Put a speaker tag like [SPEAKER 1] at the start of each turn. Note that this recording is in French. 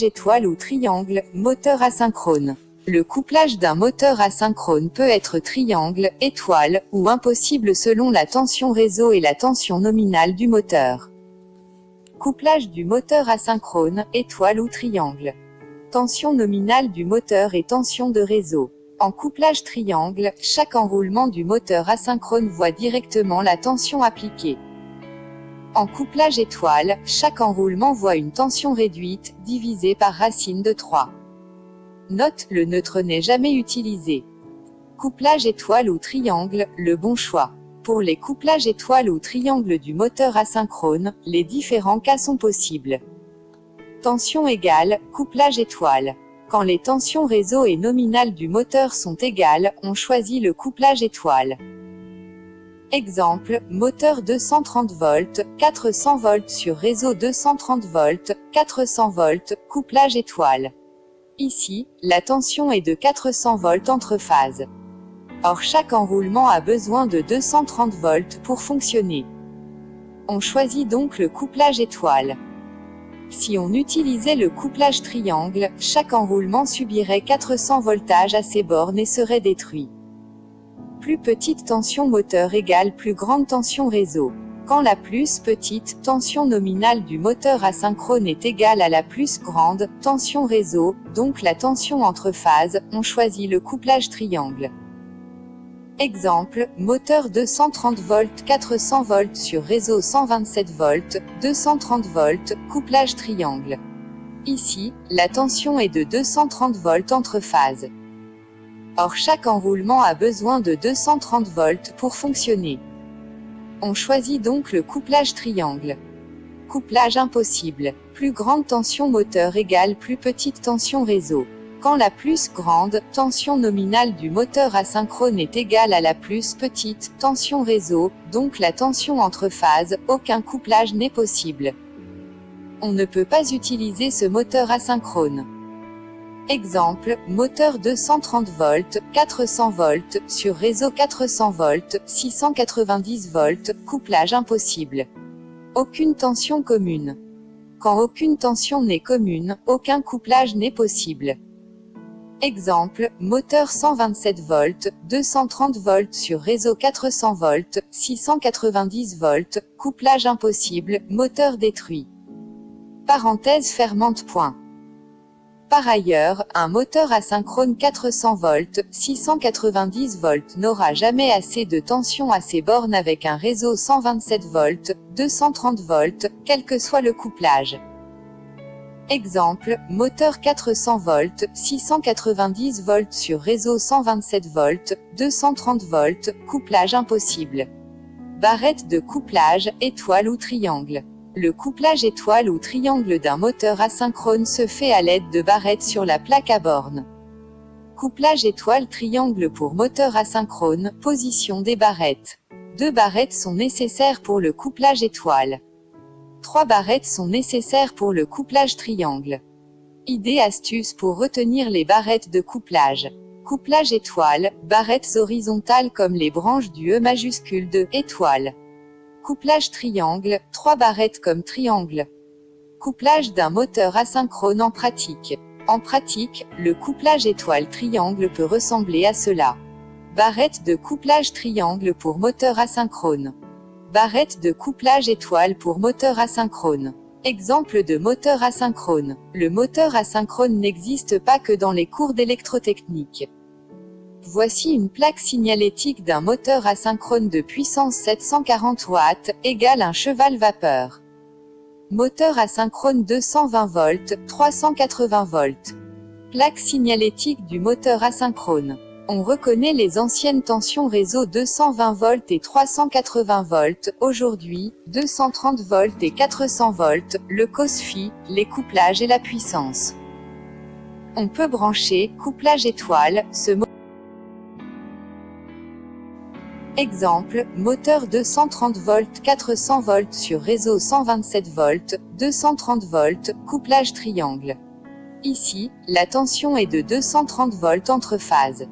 [SPEAKER 1] étoile ou triangle, moteur asynchrone. Le couplage d'un moteur asynchrone peut être triangle, étoile, ou impossible selon la tension réseau et la tension nominale du moteur. Couplage du moteur asynchrone, étoile ou triangle. Tension nominale du moteur et tension de réseau. En couplage triangle, chaque enroulement du moteur asynchrone voit directement la tension appliquée. En couplage étoile, chaque enroulement voit une tension réduite, divisée par racine de 3. Note, le neutre n'est jamais utilisé. Couplage étoile ou triangle, le bon choix. Pour les couplages étoile ou triangle du moteur asynchrone, les différents cas sont possibles. Tension égale, couplage étoile. Quand les tensions réseau et nominales du moteur sont égales, on choisit le couplage étoile. Exemple, moteur 230 volts, 400 volts sur réseau 230 volts, 400 volts, couplage étoile. Ici, la tension est de 400 volts entre phases. Or chaque enroulement a besoin de 230 volts pour fonctionner. On choisit donc le couplage étoile. Si on utilisait le couplage triangle, chaque enroulement subirait 400 voltages à ses bornes et serait détruit. Plus petite tension moteur égale plus grande tension réseau. Quand la plus petite tension nominale du moteur asynchrone est égale à la plus grande tension réseau, donc la tension entre phases, on choisit le couplage triangle. Exemple, moteur 230 volts 400 volts sur réseau 127 volts, 230 volts, couplage triangle. Ici, la tension est de 230 volts entre phases. Or chaque enroulement a besoin de 230 volts pour fonctionner. On choisit donc le couplage triangle. Couplage impossible. Plus grande tension moteur égale plus petite tension réseau. Quand la plus grande tension nominale du moteur asynchrone est égale à la plus petite tension réseau, donc la tension entre phases, aucun couplage n'est possible. On ne peut pas utiliser ce moteur asynchrone. Exemple, moteur 230 volts, 400 volts, sur réseau 400 volts, 690 volts, couplage impossible. Aucune tension commune. Quand aucune tension n'est commune, aucun couplage n'est possible. Exemple, moteur 127 volts, 230 volts sur réseau 400 volts, 690 volts, couplage impossible, moteur détruit. Parenthèse fermante point. Par ailleurs, un moteur asynchrone 400 volts, 690 volts n'aura jamais assez de tension à ses bornes avec un réseau 127 volts, 230 volts, quel que soit le couplage. Exemple, moteur 400 volts, 690 volts sur réseau 127 volts, 230 volts, couplage impossible. Barrette de couplage, étoile ou triangle. Le couplage étoile ou triangle d'un moteur asynchrone se fait à l'aide de barrettes sur la plaque à borne. Couplage étoile-triangle pour moteur asynchrone, position des barrettes. Deux barrettes sont nécessaires pour le couplage étoile. Trois barrettes sont nécessaires pour le couplage triangle. Idée astuce pour retenir les barrettes de couplage. Couplage étoile, barrettes horizontales comme les branches du E majuscule de étoile. Couplage triangle, trois barrettes comme triangle. Couplage d'un moteur asynchrone en pratique. En pratique, le couplage étoile-triangle peut ressembler à cela. Barrette de couplage triangle pour moteur asynchrone. Barrette de couplage étoile pour moteur asynchrone. Exemple de moteur asynchrone. Le moteur asynchrone n'existe pas que dans les cours d'électrotechnique. Voici une plaque signalétique d'un moteur asynchrone de puissance 740 watts, égale un cheval vapeur. Moteur asynchrone 220 volts, 380 volts. Plaque signalétique du moteur asynchrone. On reconnaît les anciennes tensions réseau 220 volts et 380 volts, aujourd'hui, 230 volts et 400 volts, le COSFI, les couplages et la puissance. On peut brancher, couplage étoile, ce Exemple, moteur 230 volts 400 volts sur réseau 127 volts, 230 volts, couplage triangle. Ici, la tension est de 230 volts entre phases.